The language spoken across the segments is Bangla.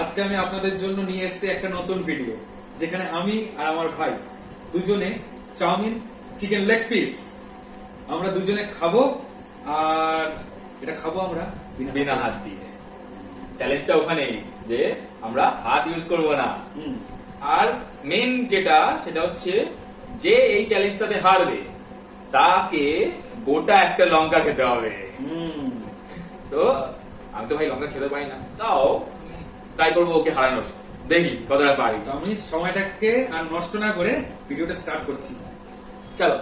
আজকে আমি আপনাদের জন্য নিয়ে এসেছি একটা নতুন ভিডিও যেখানে আমি আর আমার ভাই দুজনে চাউমিন চিকেন লেগ পিস আমরা দুজনে খাব আর এটা খাব আমরা বিনা হাত। দিয়ে। চ্যালেঞ্জটা ওখানেই যে আমরা হাত ইউজ করব না। আর মেন যেটা সেটা হচ্ছে যে এই চ্যালেঞ্জটাতে হারবে তাকে গোটা একটা লঙ্কা খেতে হবে। হুম। তো আমি তো ভাই লঙ্কা খেতে পাই না। তাও ট্রাই করব ওকে হারানোর। দেখি কতটা পারি। তো আমি সময়টাকে আর নষ্ট না করে ভিডিওটা স্টার্ট করছি। চলো।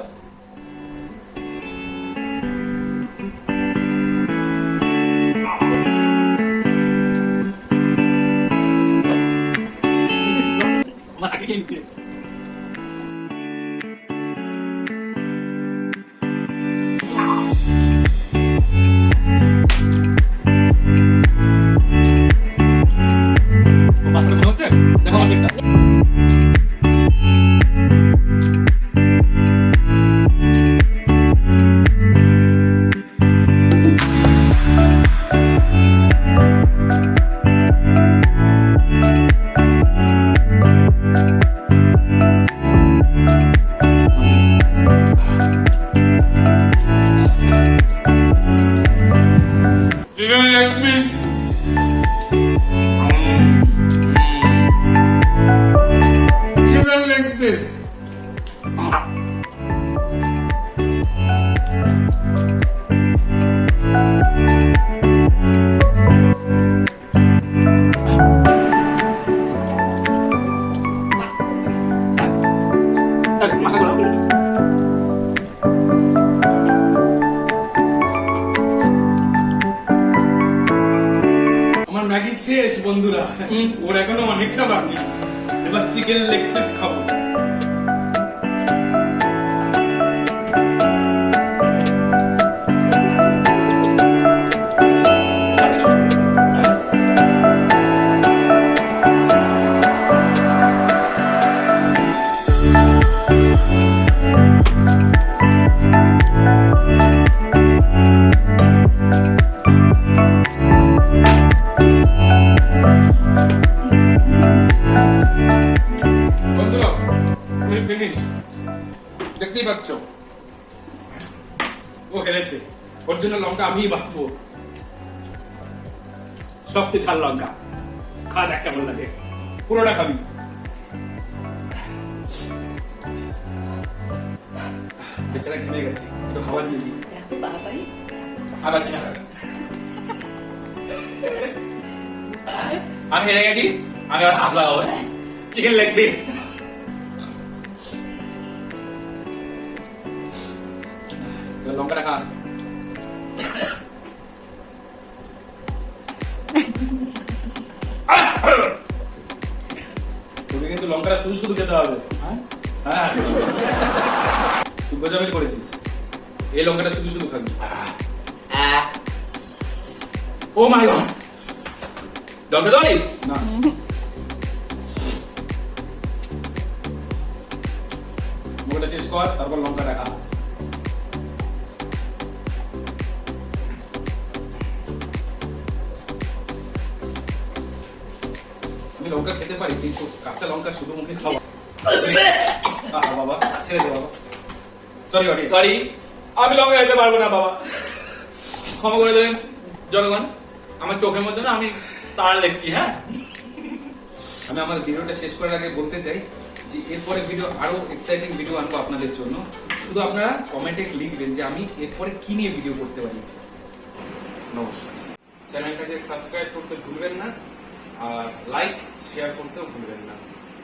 ম্যাগি শেষ বন্ধুরা ওর এখনও অনেকটা বাকি। এবার চিকেন লেগ পিস খাব। ও হেরেছে। ওর জন্য লঙ্কা আমিই বাঁচবো সবচেয়ে ঝাল লঙ্কা। খা দেখ কেমন লাগে। পুরোটা খাবি। বেচারা ঘেমে গেছে। একটু খাবার দিয়ে দিই। আবার চিনা আমি হেরে গেছি আমি আর হাত লাগাবো চিকেন লেগ পিস লঙ্কাটা খা তোকে কিন্তু লঙ্কাটা শুধু শুধু খেতে হবে হ্যাঁ? হ্যাঁ। তুই গোজামিল করেছিস। এই লঙ্কাটা শুধু শুধু খাবি। ও মাই গড ডক্টর দলি না। মুখটা শেষ কর, তারপর লঙ্কাটা খা। আমি লঙ্কা খেতে পারি কিন্তু কাঁচা লঙ্কা শুধু মুখে খাওয়া। বাবা ছেড়ে দে বাবা। সরি অডিয়েন্স সরি আমি লঙ্কা খেতে পারব না বাবা। ক্ষমা করে দেবেন জনগণ। আমার চোখের মধ্যে না আমি তার লিখছি হ্যাঁ? আমি আমার ভিডিওটা শেষ করার আগে বলতে চাই যে এরপরে ভিডিও আরও এক্সাইটিং ভিডিও আনব আপনাদের জন্য। শুধু আপনারা কমেন্টে লিখবেন যে আমি এরপরে কি নিয়ে ভিডিও করতে পারি। নমস্কার। চ্যানেলটাকে সাবস্ক্রাইব করতে ভুলবেন না। আর লাইক শেয়ার করতেও ভুলবেন না।